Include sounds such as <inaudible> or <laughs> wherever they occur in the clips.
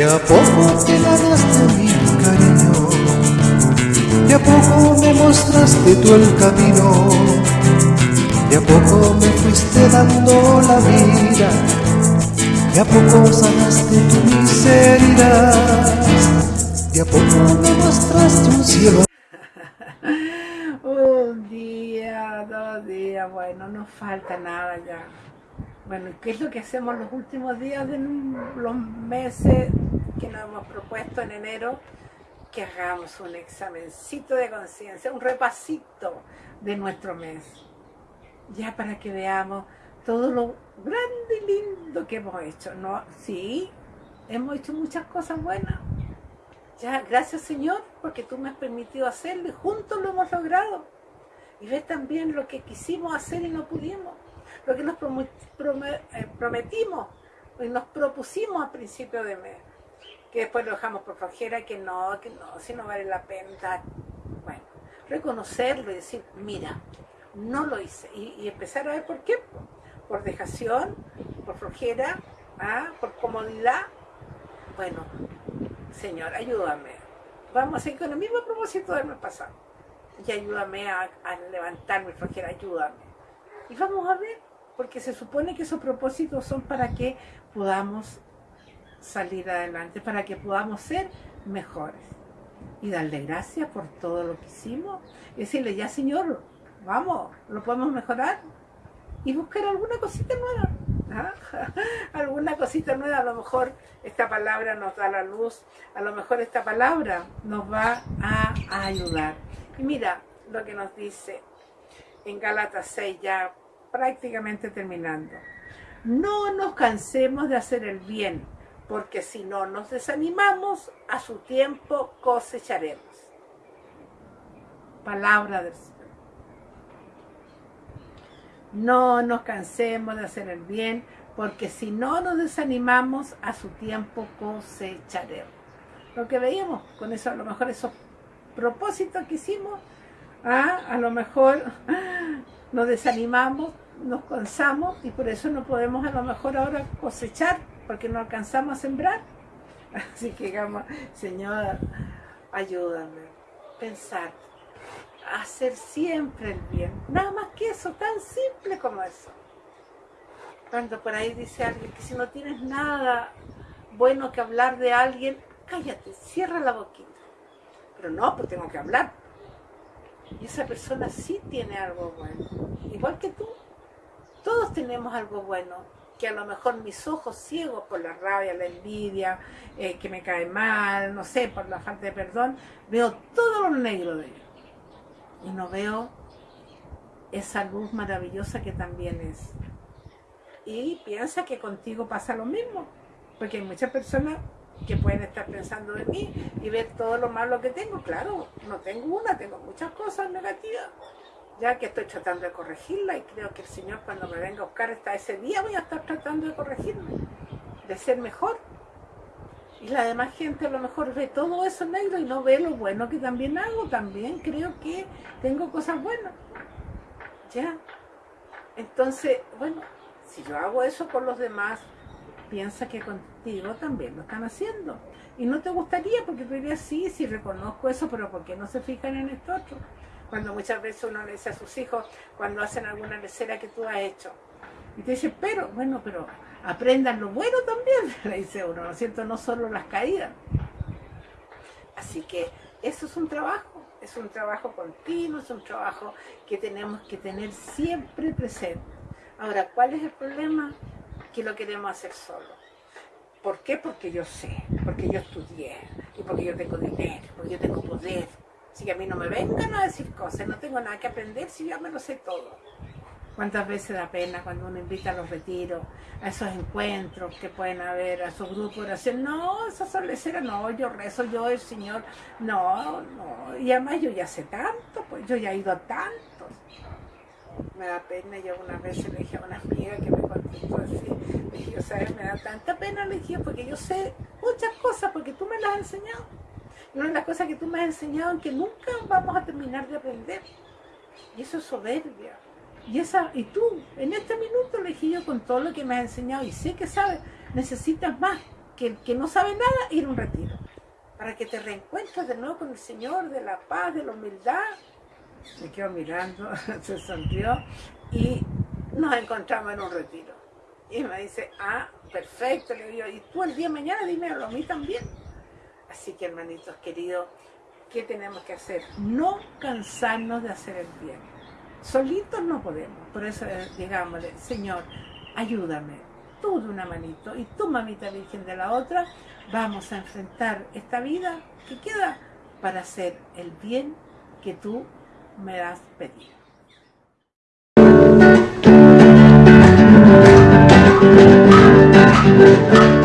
De a poco te ganaste mi cariño, de a poco me mostraste tú el camino, de a poco me fuiste dando la vida, de a poco sanaste tu miseria, de a poco me mostraste un cielo. <laughs> Un día, dos días, bueno, no falta nada ya. Bueno, ¿qué es lo que hacemos los últimos días de los meses que nos hemos propuesto en enero? Que hagamos un examencito de conciencia, un repasito de nuestro mes. Ya para que veamos todo lo grande y lindo que hemos hecho. No, sí, hemos hecho muchas cosas buenas. Ya, gracias Señor, porque tú me has permitido hacerlo y juntos lo hemos logrado. Y ves también lo que quisimos hacer y no pudimos lo que nos eh, prometimos y nos propusimos a principio de mes, que después lo dejamos por flojera, que no, que no, si no vale la pena. Bueno, reconocerlo y decir, mira, no lo hice. Y, empezar a ver por qué. Por dejación, por flojera, ¿ah? por comodidad. Bueno, Señor, ayúdame. Vamos a seguir con el mismo propósito del mes pasado. Y ayúdame a, a levantarme, flojera, ayúdame. Y vamos a ver porque se supone que esos propósitos son para que podamos salir adelante, para que podamos ser mejores. Y darle gracias por todo lo que hicimos. Y decirle, ya Señor, vamos, lo podemos mejorar. Y buscar alguna cosita nueva. <laughs> alguna cosita nueva, a lo mejor esta palabra nos da la luz, a lo mejor esta palabra nos va a, a ayudar. Y mira lo que nos dice en Gálatas 6 ya prácticamente terminando. No nos cansemos de hacer el bien, porque si no nos desanimamos, a su tiempo cosecharemos. Palabra del Señor. No nos cansemos de hacer el bien, porque si no nos desanimamos, a su tiempo cosecharemos. Lo que veíamos con eso, a lo mejor esos propósitos que hicimos, ah, a lo mejor nos desanimamos, nos cansamos y por eso no podemos a lo mejor ahora cosechar, porque no alcanzamos a sembrar. Así que digamos, Señor, ayúdame, pensar, hacer siempre el bien. Nada más que eso, tan simple como eso. Cuando por ahí dice alguien que si no tienes nada bueno que hablar de alguien, cállate, cierra la boquita. Pero no, pues tengo que hablar. Y esa persona sí tiene algo bueno, igual que tú. Todos tenemos algo bueno, que a lo mejor mis ojos ciegos por la rabia, la envidia, eh, que me cae mal, no sé, por la falta de perdón, veo todo lo negro de ellos. Y no veo esa luz maravillosa que también es. Y piensa que contigo pasa lo mismo, porque hay muchas personas que pueden estar pensando de mí y ver todo lo malo que tengo. Claro, no tengo una, tengo muchas cosas negativas, ya que estoy tratando de corregirla y creo que el Señor cuando me venga a buscar ese día voy a estar tratando de corregirme, de ser mejor. Y la demás gente a lo mejor ve todo eso negro y no ve lo bueno que también hago, también creo que tengo cosas buenas. Ya. Entonces, bueno, si yo hago eso con los demás, piensa que contigo también lo están haciendo. Y no te gustaría porque tú dirías, sí, sí reconozco eso, pero ¿por qué no se fijan en esto otro? Cuando muchas veces uno le dice a sus hijos, cuando hacen alguna lecera que tú has hecho, y te dice, pero, bueno, pero aprendan lo bueno también, <laughs> le dice uno, ¿no es cierto? No solo las caídas. Así que eso es un trabajo, es un trabajo continuo, es un trabajo que tenemos que tener siempre presente. Ahora, ¿cuál es el problema? Que lo queremos hacer solo. ¿Por qué? Porque yo sé, porque yo estudié, y porque yo tengo dinero, porque yo tengo poder, Así que a mí no me vengan a decir cosas, no tengo nada que aprender si ya me lo sé todo. ¿Cuántas veces da pena cuando uno invita a los retiros, a esos encuentros que pueden haber, a esos grupos de oración? No, esas son leceras, no, yo rezo, yo el Señor, no, no. Y además yo ya sé tanto, pues yo ya he ido a tantos. Me da pena, yo una vez le dije a una amiga que me le dije. Me da tanta pena, le porque yo sé muchas cosas, porque tú me las has enseñado una de las cosas que tú me has enseñado en que nunca vamos a terminar de aprender. Y eso es soberbia. Y, esa, y tú, en este minuto yo con todo lo que me has enseñado y sé que sabes, necesitas más que, que no sabe nada, ir a un retiro. Para que te reencuentres de nuevo con el Señor, de la paz, de la humildad. Me quedo mirando, <laughs> se sonrió y nos encontramos en un retiro. Y me dice, ah, perfecto, le digo, y tú el día de mañana dímelo a mí también. Así que hermanitos queridos, ¿qué tenemos que hacer? No cansarnos de hacer el bien. Solitos no podemos, por eso eh, digámosle, Señor, ayúdame, tú de una manito y tú mamita virgen de la otra, vamos a enfrentar esta vida que queda para hacer el bien que tú me has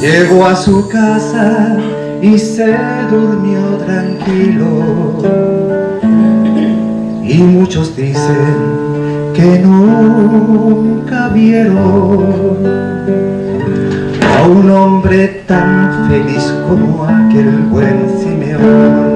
Llegó a su casa y se durmió tranquilo. Y muchos dicen que nunca vieron A un hombre tan feliz como aquel buen Simeón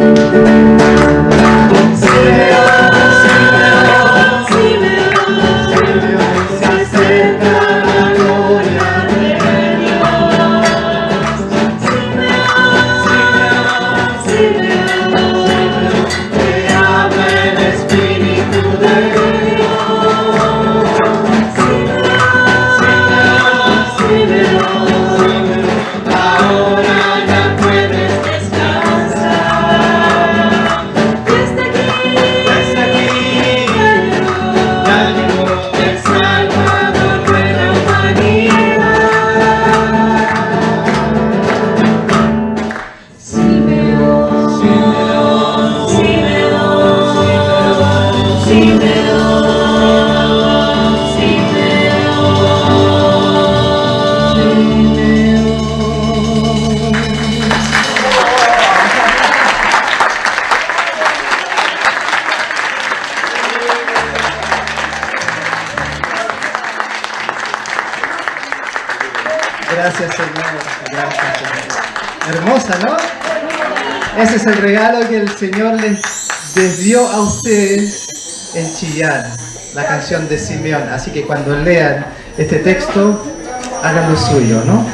Gracias, Señor. Gracias, Señor. Hermosa, ¿no? Ese es el regalo que el Señor les, dio a ustedes en Chillar, la canción de Simeón. Así que cuando lean este texto, hagan lo suyo, ¿no?